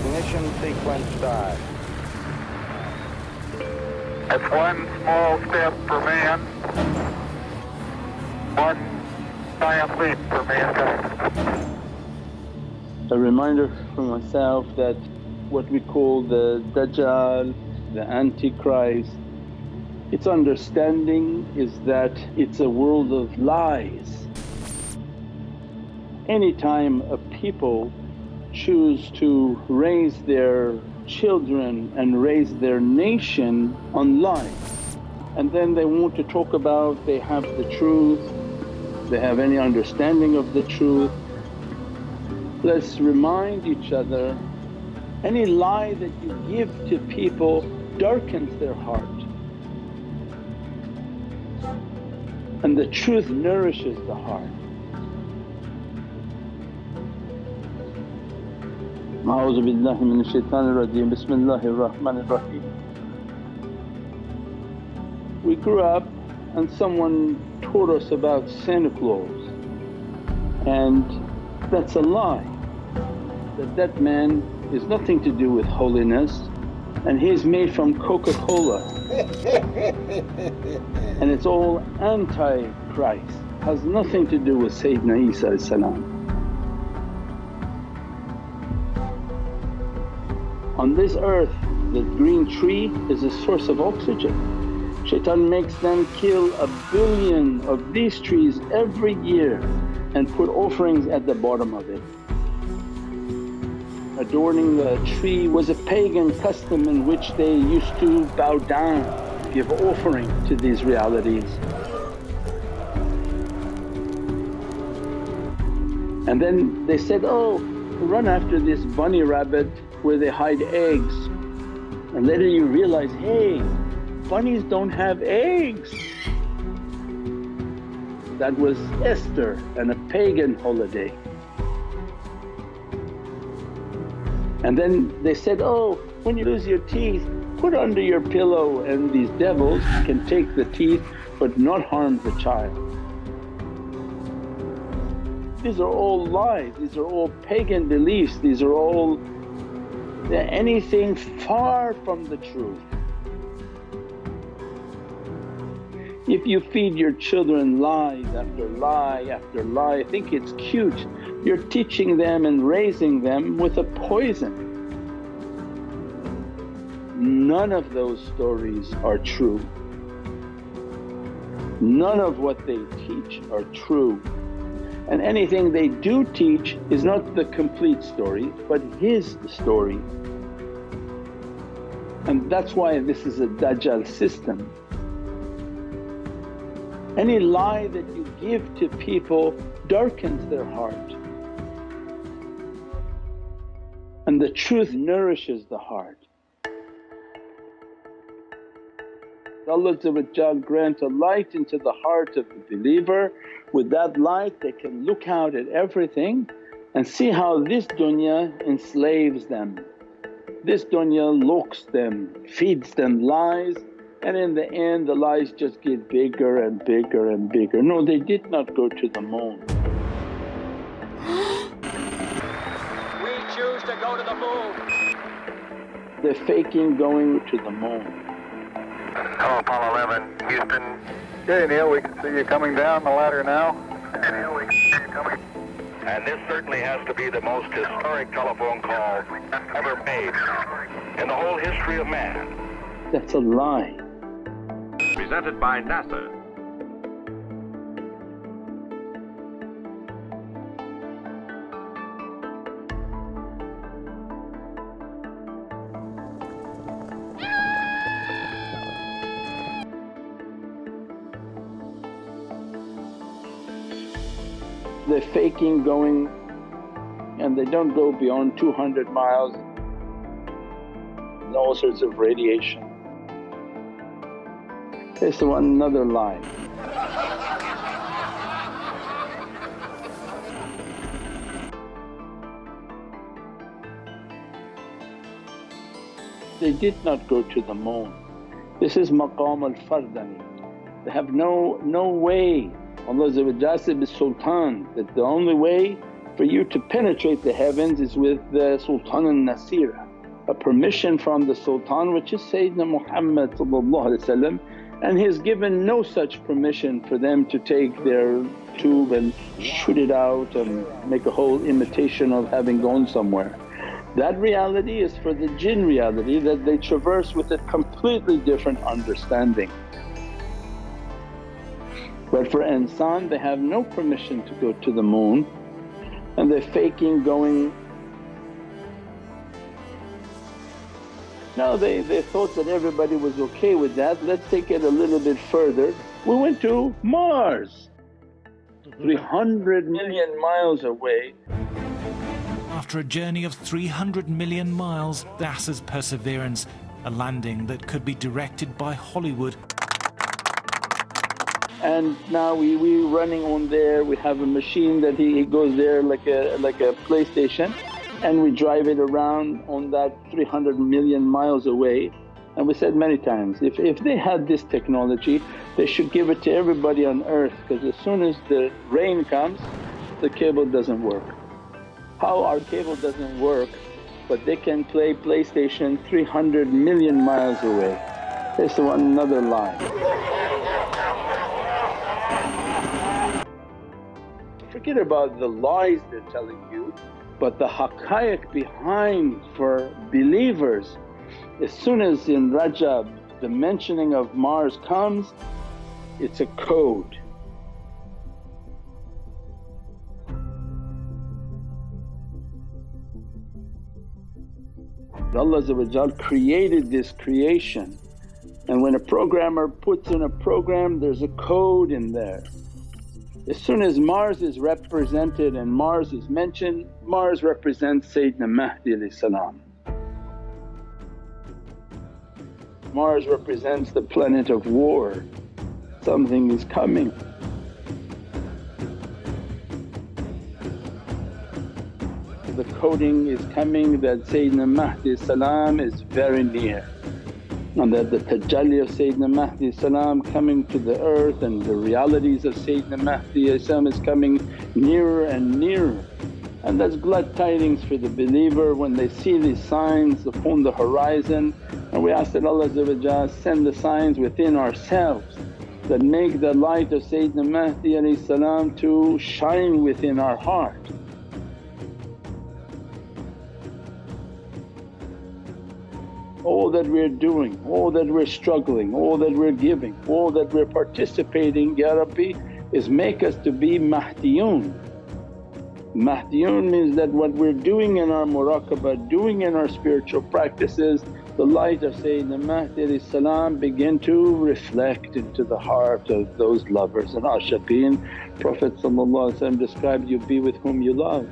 Ignition sequence start. It's one small step for man, one giant leap for mankind. A reminder for myself that what we call the Dajjal, the Antichrist, its understanding is that it's a world of lies. Anytime a people choose to raise their children and raise their nation on lies and then they want to talk about they have the truth, they have any understanding of the truth. Let's remind each other any lie that you give to people darkens their heart and the truth nourishes the heart. Billahi minash Bismillahir Rahmanir. We grew up and someone taught us about Santa Claus. And that's a lie. That that man is nothing to do with holiness. And he's made from Coca-Cola. And it's all anti-Christ, has nothing to do with Sayyidina Isa On this earth the green tree is a source of oxygen. Shaitan makes them kill a billion of these trees every year and put offerings at the bottom of it. Adorning the tree was a pagan custom in which they used to bow down, give offering to these realities. And then they said, oh run after this bunny rabbit where they hide eggs and later you realize, hey bunnies don't have eggs. That was Easter and a pagan holiday. And then they said, oh when you lose your teeth put under your pillow and these devils can take the teeth but not harm the child. These are all lies, these are all pagan beliefs, these are all anything far from the truth. If you feed your children lies after lie after lie, think it's cute, you're teaching them and raising them with a poison. None of those stories are true. None of what they teach are true and anything they do teach is not the complete story but his story. And that's why this is a Dajjal system. Any lie that you give to people darkens their heart and the truth nourishes the heart. Allah grant a light into the heart of the believer, with that light they can look out at everything and see how this dunya enslaves them. This dunya looks them, feeds them lies and in the end the lies just get bigger and bigger and bigger. No they did not go to the moon. we choose to go to the moon. They're faking going to the moon. Hello Apollo 11, Houston. Okay Neil, we can see you coming down the ladder now. Okay Neil, we can see you coming. And this certainly has to be the most historic telephone call ever made in the whole history of man. That's a lie. Presented by NASA. They're faking going and they don't go beyond 200 miles, all sorts of radiation. It's one another lie. They did not go to the moon. This is maqam al-fardani. They have no, no way Allah said, Sultan that the only way for you to penetrate the heavens is with the Sultan al-Nasira, a permission from the Sultan which is Sayyidina Muhammad and he has given no such permission for them to take their tube and shoot it out and make a whole imitation of having gone somewhere. That reality is for the jinn reality that they traverse with a completely different understanding. But for insan they have no permission to go to the moon and they're faking going No, they, they thought that everybody was okay with that, let's take it a little bit further. We went to Mars, mhm. 300 million miles away. After a journey of 300 million miles, NASA's Perseverance, a landing that could be directed by Hollywood. And now we we running on there. We have a machine that he, he goes there like a like a PlayStation, and we drive it around on that 300 million miles away. And we said many times, if, if they had this technology they should give it to everybody on earth because as soon as the rain comes the cable doesn't work. How our cable doesn't work but they can play PlayStation 300 million miles away. It's another lie. Forget about the lies they're telling you but the haqqaiq behind for believers, as soon as in Rajab the mentioning of Mars comes, it's a code. Allah created this creation and when a programmer puts in a program there's a code in there. As soon as Mars is represented and Mars is mentioned, Mars represents Sayyidina Mahdi salam. Mars represents the planet of war, something is coming. The coding is coming that Sayyidina Mahdi salam is very near and that the tajalli of Sayyidina Mahdi salam coming to the earth and the realities of Sayyidina Mahdi is coming nearer and nearer. And that's glad tidings for the believer when they see these signs upon the horizon and we ask that Allah send the signs within ourselves that make the light of Sayyidina Mahdi salam to shine within our heart. All that we're doing, all that we're struggling, all that we're giving, all that we're participating Ya Rabbi is make us to be Mahdiyun. Mahdiyun means that what we're doing in our muraqabah, doing in our spiritual practices, the light of Sayyidina Mahdi salam begin to reflect into the heart of those lovers and ashiqeen. Prophet described, you be with whom you love.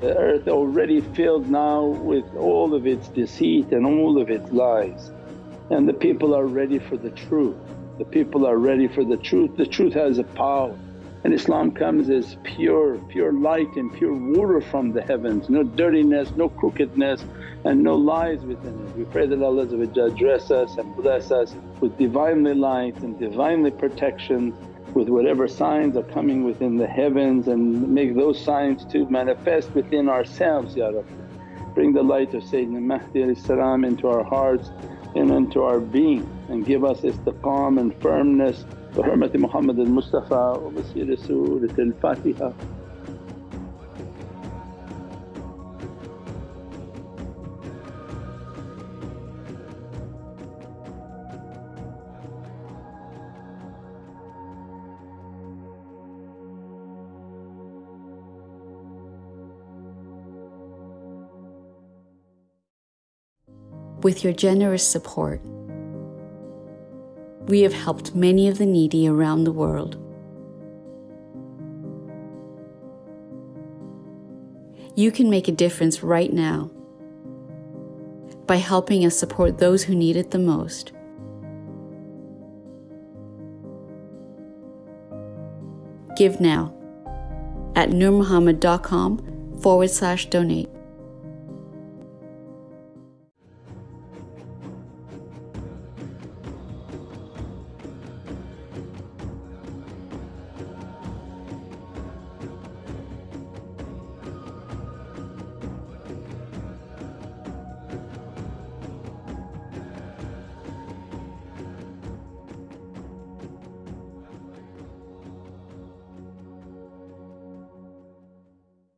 The earth already filled now with all of its deceit and all of its lies. And the people are ready for the truth. The people are ready for the truth, the truth has a power. And Islam comes as pure, pure light and pure water from the heavens, no dirtiness, no crookedness and no lies within it. We pray that Allah dress us and bless us with Divinely light and Divinely protections with whatever signs are coming within the heavens and make those signs to manifest within ourselves Ya Rabbi. Bring the light of Sayyidina Mahdi into our hearts and into our being and give us istiqam and firmness. Bi hurmati Muhammad al-Mustafa wa bi sirri Surat al-Fatiha. With your generous support, we have helped many of the needy around the world. You can make a difference right now by helping us support those who need it the most. Give now at nurmuhammad.com forward slash donate.